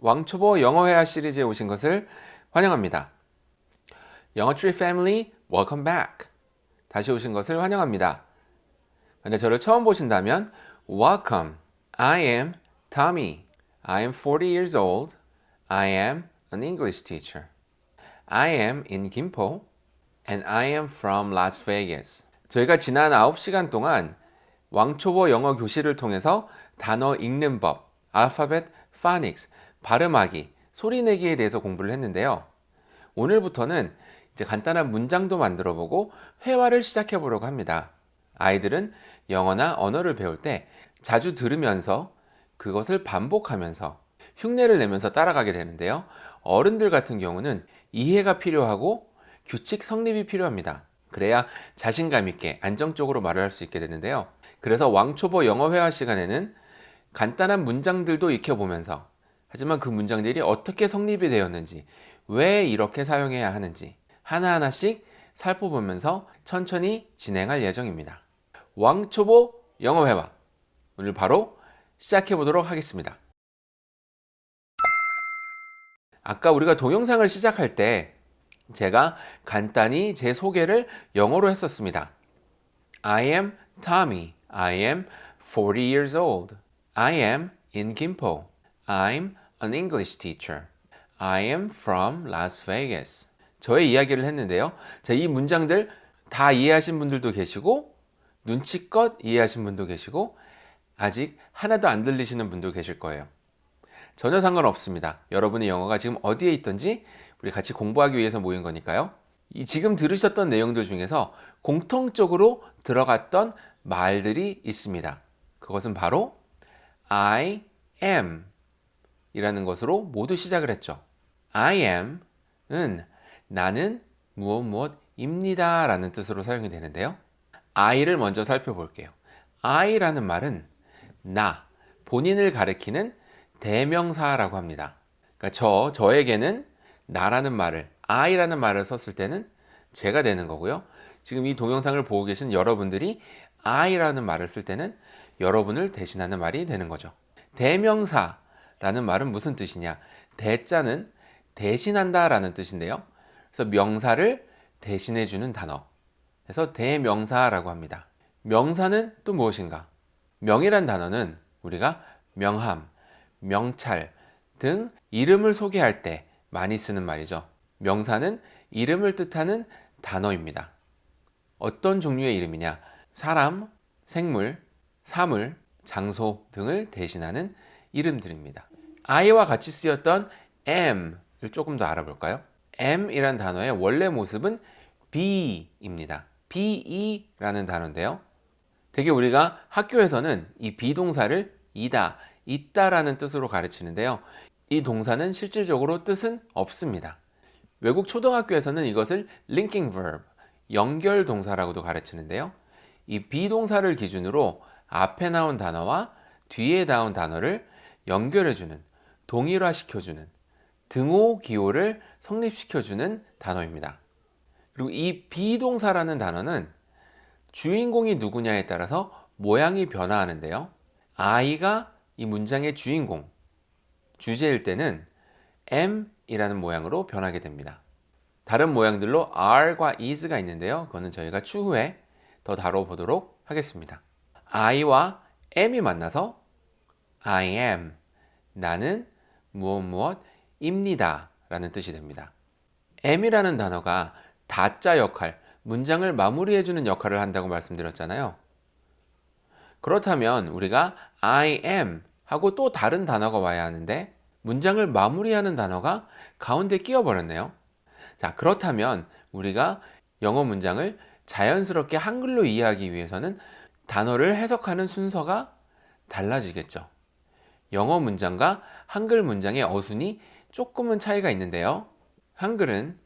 왕초보 영어회화 시리즈에 오신 것을 환영합니다. 영어트리 패밀리 welcome back. 다시 오신 것을 환영합니다. 근데 저를 처음 보신다면 welcome. I am Tommy. I am 40 years old. I am an English teacher. I am in Gimpo and I am from Las Vegas. 저희가 지난 9시간 동안 왕초보 영어 교실을 통해서 단어 읽는 법, 알파벳, 파닉스, 발음하기, 소리내기에 대해서 공부를 했는데요. 오늘부터는 이제 간단한 문장도 만들어 보고 회화를 시작해 보려고 합니다. 아이들은 영어나 언어를 배울 때 자주 들으면서 그것을 반복하면서 흉내를 내면서 따라가게 되는데요. 어른들 같은 경우는 이해가 필요하고 규칙 성립이 필요합니다. 그래야 자신감 있게 안정적으로 말을 할 수 있게 되는데요. 그래서 왕초보 영어 회화 시간에는 간단한 문장들도 익혀보면서 하지만 그 문장들이 어떻게 성립이 되었는지 왜 이렇게 사용해야 하는지 하나하나씩 살펴보면서 천천히 진행할 예정입니다. 왕초보 영어 회화 오늘 바로 시작해 보도록 하겠습니다. 아까 우리가 동영상을 시작할 때 제가 간단히 제 소개를 영어로 했었습니다. I am Tommy. I am 40 years old. I am in Gimpo. I'm an English teacher. I am from Las Vegas. 저의 이야기를 했는데요. 자, 이 문장들 다 이해하신 분들도 계시고 눈치껏 이해하신 분도 계시고 아직 하나도 안 들리시는 분도 계실 거예요. 전혀 상관없습니다. 여러분의 영어가 지금 어디에 있든지 우리 같이 공부하기 위해서 모인 거니까요. 이 지금 들으셨던 내용들 중에서 공통적으로 들어갔던 말들이 있습니다. 그것은 바로 I am 이라는 것으로 모두 시작을 했죠. I am은 나는 무엇 무엇 입니다 라는 뜻으로 사용이 되는데요. I를 먼저 살펴볼게요. I라는 말은 나, 본인을 가리키는 대명사라고 합니다. 그러니까 저, 저에게는 나라는 말을, I라는 말을 썼을 때는 제가 되는 거고요. 지금 이 동영상을 보고 계신 여러분들이 I라는 말을 쓸 때는 여러분을 대신하는 말이 되는 거죠. 대명사 라는 말은 무슨 뜻이냐? 대자는 대신한다 라는 뜻인데요. 그래서 명사를 대신해 주는 단어. 그래서 대명사라고 합니다. 명사는 또 무엇인가? 명이란 단어는 우리가 명함, 명찰 등 이름을 소개할 때 많이 쓰는 말이죠. 명사는 이름을 뜻하는 단어입니다. 어떤 종류의 이름이냐? 사람, 생물, 사물, 장소 등을 대신하는 이름들입니다. I와 같이 쓰였던 M을 조금 더 알아볼까요? M이란 단어의 원래 모습은 Be입니다. Be라는 단어인데요. 되게 우리가 학교에서는 이 비동사를 이다, 있다라는 뜻으로 가르치는데요. 이 동사는 실질적으로 뜻은 없습니다. 외국 초등학교에서는 이것을 linking verb, 연결 동사라고도 가르치는데요. 이 비동사를 기준으로 앞에 나온 단어와 뒤에 나온 단어를 연결해주는, 동일화시켜주는, 등호 기호를 성립시켜주는 단어입니다. 그리고 이 비동사라는 단어는 주인공이 누구냐에 따라서 모양이 변화하는데요. I가 이 문장의 주인공, 주제일 때는 M이라는 모양으로 변하게 됩니다. 다른 모양들로 R과 is가 있는데요. 그거는 저희가 추후에 더 다뤄보도록 하겠습니다. I와 M이 만나서 I am, 나는 무엇 무엇 입니다 라는 뜻이 됩니다. M이라는 단어가 다자 역할, 문장을 마무리해주는 역할을 한다고 말씀드렸잖아요. 그렇다면 우리가 I am 하고 또 다른 단어가 와야 하는데 문장을 마무리하는 단어가 가운데 끼어 버렸네요. 자, 그렇다면 우리가 영어 문장을 자연스럽게 한글로 이해하기 위해서는 단어를 해석하는 순서가 달라지겠죠. 영어 문장과 한글 문장의 어순이 조금은 차이가 있는데요. 한글은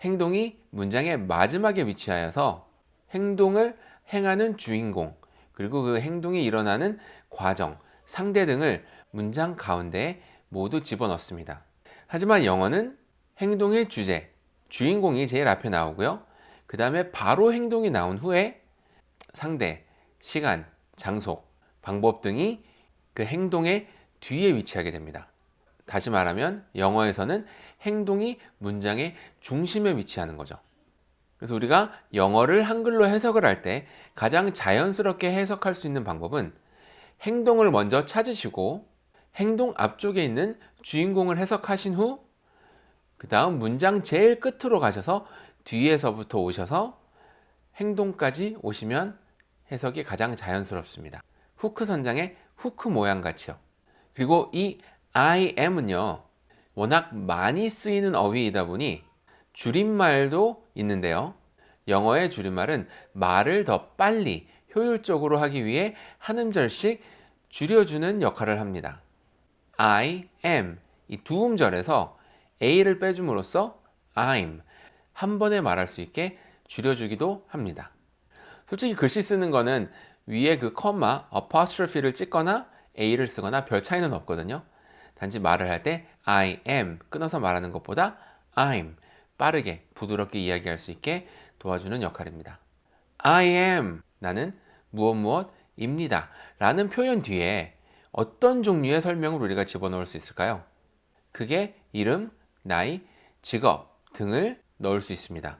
행동이 문장의 마지막에 위치하여서 행동을 행하는 주인공, 그리고 그 행동이 일어나는 과정, 상대 등을 문장 가운데에 모두 집어넣습니다. 하지만 영어는 행동의 주제, 주인공이 제일 앞에 나오고요. 그 다음에 바로 행동이 나온 후에 상대, 시간, 장소, 방법 등이 그 행동의 뒤에 위치하게 됩니다. 다시 말하면 영어에서는 행동이 문장의 중심에 위치하는 거죠. 그래서 우리가 영어를 한글로 해석을 할 때 가장 자연스럽게 해석할 수 있는 방법은 행동을 먼저 찾으시고 행동 앞쪽에 있는 주인공을 해석하신 후 그 다음 문장 제일 끝으로 가셔서 뒤에서부터 오셔서 행동까지 오시면 해석이 가장 자연스럽습니다. 후크 선장의 후크 모양 같이요. 그리고 이 I am은요. 워낙 많이 쓰이는 어휘이다 보니 줄임말도 있는데요. 영어의 줄임말은 말을 더 빨리 효율적으로 하기 위해 한 음절씩 줄여주는 역할을 합니다. I am 이 두 음절에서 A를 빼줌으로써 I'm 한 번에 말할 수 있게 줄여주기도 합니다. 솔직히 글씨 쓰는 거는 위에 그 컴마, apostrophe를 찍거나 A를 쓰거나 별 차이는 없거든요. 단지 말을 할 때 I am 끊어서 말하는 것보다 I'm 빠르게 부드럽게 이야기할 수 있게 도와주는 역할입니다. I am 나는 무엇 무엇 입니다 라는 표현 뒤에 어떤 종류의 설명을 우리가 집어넣을 수 있을까요? 그게 이름, 나이, 직업 등을 넣을 수 있습니다.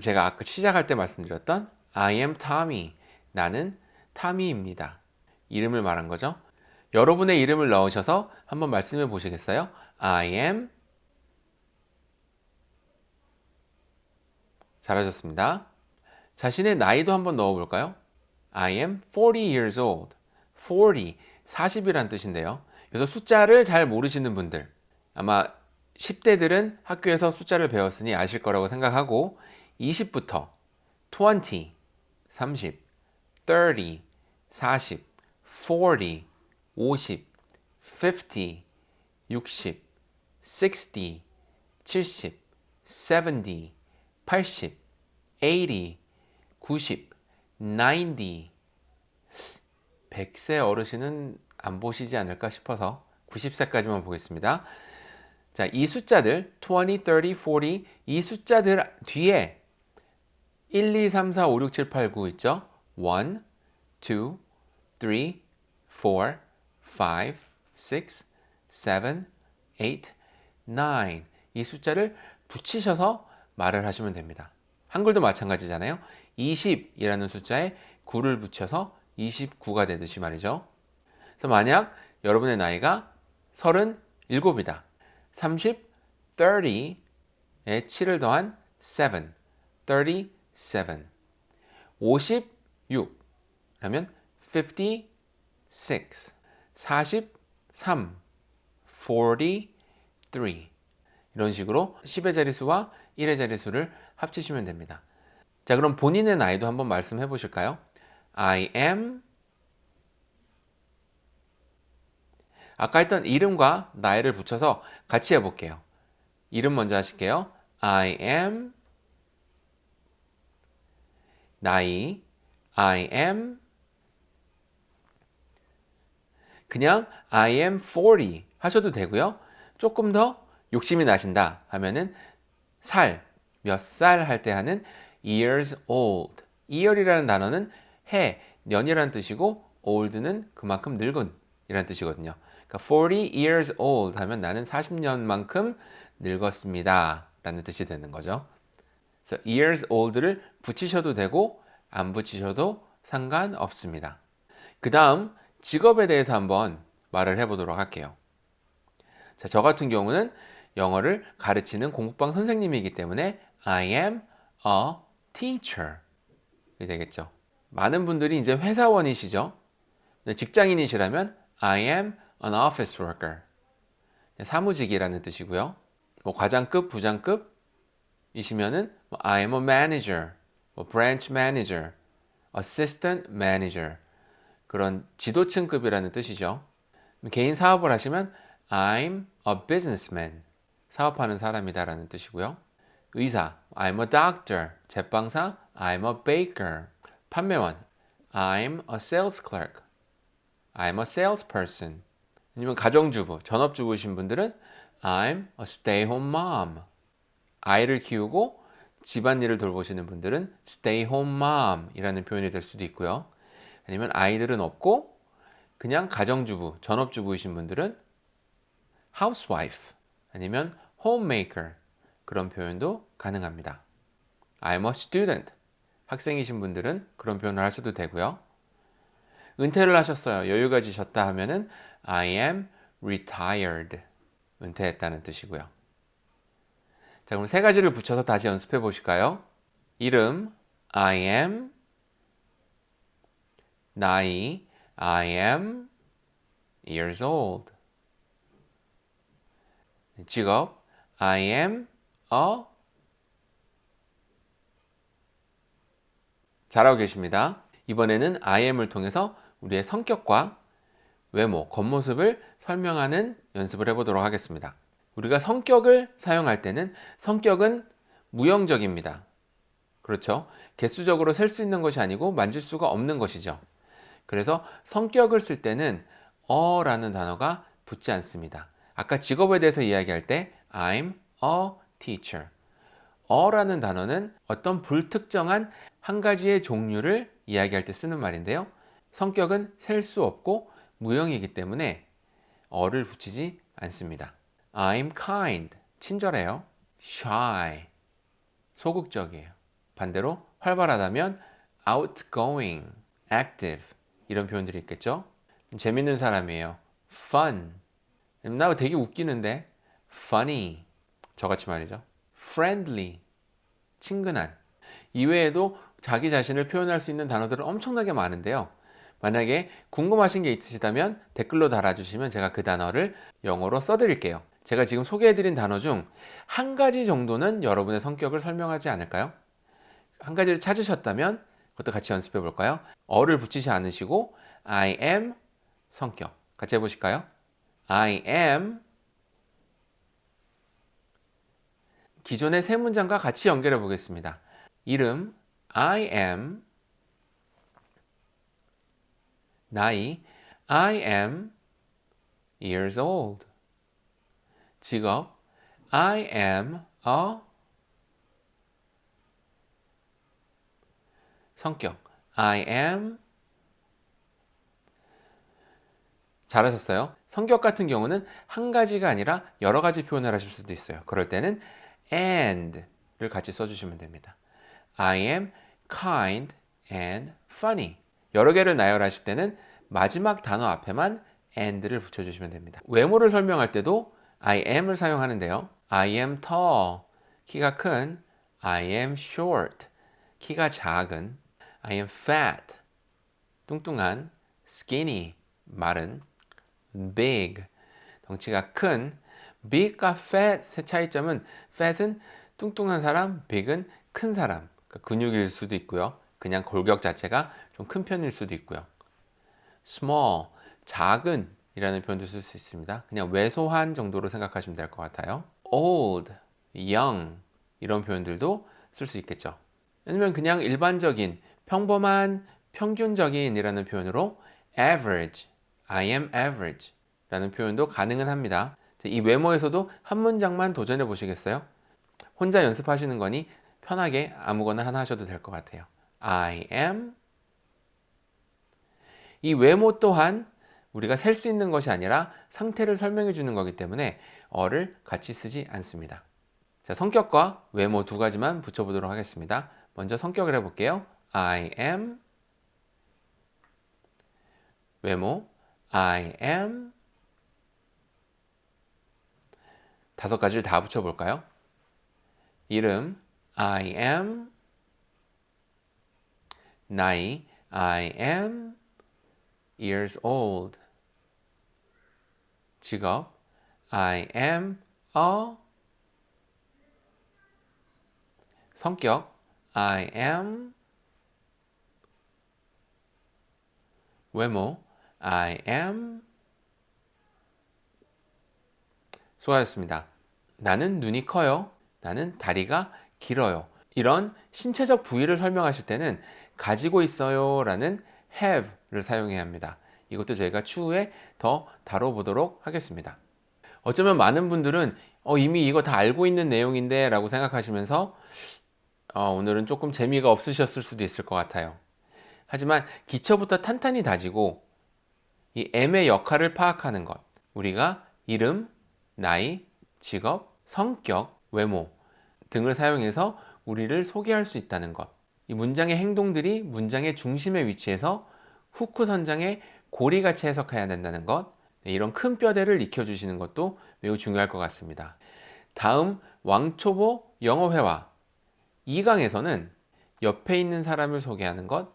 제가 아까 시작할 때 말씀드렸던 I am Tommy 나는 타미입니다. 이름을 말한 거죠. 여러분의 이름을 넣으셔서 한번 말씀해 보시겠어요? I am 잘하셨습니다. 자신의 나이도 한번 넣어 볼까요? I am 40 years old. 40, 40이란 뜻인데요. 그래서 숫자를 잘 모르시는 분들 아마 10대들은 학교에서 숫자를 배웠으니 아실 거라고 생각하고 20부터 20, 30, 30, 40, 40, 50, 50, 60, 60, 70, 70, 80, 80, 90, 90 100세 어르신은 안 보시지 않을까 싶어서 90세까지만 보겠습니다. 자, 이 숫자들 20, 30, 40, 이 숫자들 뒤에 1, 2, 3, 4, 5, 6, 7, 8, 9 있죠? 1, 2, 3, 4, 5, 6, 7, 8, 9. 이 숫자를 붙이셔서 말을 하시면 됩니다. 한글도 마찬가지잖아요. 20이라는 숫자에 9를 붙여서 29가 되듯이 말이죠. 그래서 만약 여러분의 나이가 37이다. 30, 30에 7을 더한 7, 37. 56 라면 56 43 43 이런 식으로 10의 자릿수와 1의 자릿수를 합치시면 됩니다. 자 그럼 본인의 나이도 한번 말씀해 보실까요? I am 아까 했던 이름과 나이를 붙여서 같이 해볼게요. 이름 먼저 하실게요. I am 나이 I am 그냥 I am 40 하셔도 되고요. 조금 더 욕심이 나신다 하면은 살, 몇 살 할 때 하는 years old. year이라는 단어는 해, 년이라는 뜻이고 old는 그만큼 늙은 이라는 뜻이거든요. 그러니까 40 years old 하면 나는 40년만큼 늙었습니다. 라는 뜻이 되는 거죠. 그래서 years old를 붙이셔도 되고 안 붙이셔도 상관없습니다. 그 다음 직업에 대해서 한번 말을 해보도록 할게요. 자, 저 같은 경우는 영어를 가르치는 공부방 선생님이기 때문에 I am a teacher 이 되겠죠. 많은 분들이 이제 회사원이시죠. 직장인이시라면 I am an office worker 사무직이라는 뜻이고요. 뭐 과장급, 부장급이시면은 뭐 I am a manager, 뭐 branch manager, assistant manager 그런 지도층급이라는 뜻이죠. 개인 사업을 하시면 I'm a businessman 사업하는 사람이다 라는 뜻이고요. 의사 I'm a doctor 제빵사 I'm a baker 판매원 I'm a sales clerk I'm a salesperson 아니면 가정주부 전업주부신 분들은 I'm a stay-home mom 아이를 키우고 집안일을 돌보시는 분들은 stay home mom 이라는 표현이 될 수도 있고요. 아니면 아이들은 없고 그냥 가정주부, 전업주부이신 분들은 housewife 아니면 homemaker 그런 표현도 가능합니다. I'm a student. 학생이신 분들은 그런 표현을 하셔도 되고요. 은퇴를 하셨어요. 여유가 지셨다 하면은 I am retired. 은퇴했다는 뜻이고요. 자, 그럼 세 가지를 붙여서 다시 연습해 보실까요? 이름 I am 나이 I am years old 직업 I am a 잘하고 계십니다. 이번에는 I am을 통해서 우리의 성격과 외모, 겉모습을 설명하는 연습을 해보도록 하겠습니다. 우리가 성격을 사용할 때는 성격은 무형적입니다. 그렇죠? 개수적으로 셀 수 있는 것이 아니고 만질 수가 없는 것이죠. 그래서 성격을 쓸 때는 어 라는 단어가 붙지 않습니다. 아까 직업에 대해서 이야기할 때 I'm a teacher. 어 라는 단어는 어떤 불특정한 한 가지의 종류를 이야기할 때 쓰는 말인데요. 성격은 셀 수 없고 무형이기 때문에 어를 붙이지 않습니다. I'm kind. 친절해요. shy. 소극적이에요. 반대로 활발하다면 outgoing, active 이런 표현들이 있겠죠. 재밌는 사람이에요. fun. 나 되게 웃기는데 funny. 저같이 말이죠. friendly. 친근한. 이외에도 자기 자신을 표현할 수 있는 단어들은 엄청나게 많은데요. 만약에 궁금하신 게 있으시다면 댓글로 달아주시면 제가 그 단어를 영어로 써드릴게요. 제가 지금 소개해드린 단어 중 한 가지 정도는 여러분의 성격을 설명하지 않을까요? 한 가지를 찾으셨다면 그것도 같이 연습해 볼까요? 어를 붙이지 않으시고 I am 성격 같이 해보실까요? I am 기존의 세 문장과 같이 연결해 보겠습니다. 이름 I am 나이 I am years old 직업 I am a 성격 I am 잘하셨어요. 성격 같은 경우는 한 가지가 아니라 여러 가지 표현을 하실 수도 있어요. 그럴 때는 and를 같이 써주시면 됩니다. I am kind and funny. 여러 개를 나열하실 때는 마지막 단어 앞에만 and를 붙여주시면 됩니다. 외모를 설명할 때도 I am을 사용하는데요. I am tall, 키가 큰. I am short, 키가 작은. I am fat, 뚱뚱한. skinny, 마른. big, 덩치가 큰. big과 fat의 차이점은 fat은 뚱뚱한 사람, big은 큰 사람. 그러니까 근육일 수도 있고요. 그냥 골격 자체가 좀 큰 편일 수도 있고요. small, 작은 이라는 표현도 쓸 수 있습니다 그냥 왜소한 정도로 생각하시면 될 것 같아요 old, young 이런 표현들도 쓸 수 있겠죠 아니면 그냥 일반적인 평범한 평균적인 이라는 표현으로 average I am average 라는 표현도 가능은 합니다. 이 외모에서도 한 문장만 도전해 보시겠어요? 혼자 연습하시는 거니 편하게 아무거나 하나 하셔도 될 것 같아요. I am 이 외모 또한 우리가 셀 수 있는 것이 아니라 상태를 설명해 주는 거기 때문에 어를 같이 쓰지 않습니다. 자, 성격과 외모 두 가지만 붙여보도록 하겠습니다. 먼저 성격을 해볼게요. I am 외모 I am 다섯 가지를 다 붙여볼까요? 이름 I am 나이 I am years old 직업 I am a 성격 I am 외모 I am 수고하셨습니다. 나는 눈이 커요. 나는 다리가 길어요. 이런 신체적 부위를 설명하실 때는 가지고 있어요 라는 have를 사용해야 합니다. 이것도 저희가 추후에 더 다뤄보도록 하겠습니다. 어쩌면 많은 분들은 어, 이미 이거 다 알고 있는 내용인데 라고 생각하시면서 어, 오늘은 조금 재미가 없으셨을 수도 있을 것 같아요. 하지만 기초부터 탄탄히 다지고 이 M의 역할을 파악하는 것 우리가 이름, 나이, 직업, 성격, 외모 등을 사용해서 우리를 소개할 수 있다는 것. 이 문장의 행동들이 문장의 중심에 위치해서 후크 선장의 고리같이 해석해야 된다는 것. 네, 이런 큰 뼈대를 익혀주시는 것도 매우 중요할 것 같습니다. 다음 왕초보 영어회화 2강에서는 옆에 있는 사람을 소개하는 것,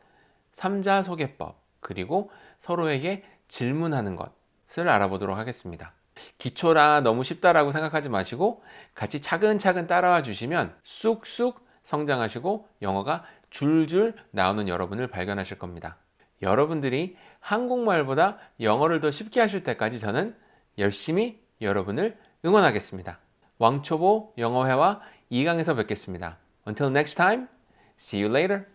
3자 소개법, 그리고 서로에게 질문하는 것을 알아보도록 하겠습니다. 기초라 너무 쉽다라고 생각하지 마시고 같이 차근차근 따라와 주시면 쑥쑥 성장하시고 영어가 줄줄 나오는 여러분을 발견하실 겁니다. 여러분들이 한국말보다 영어를 더 쉽게 하실 때까지 저는 열심히 여러분을 응원하겠습니다. 왕초보 영어회화 2강에서 뵙겠습니다. Until next time, see you later.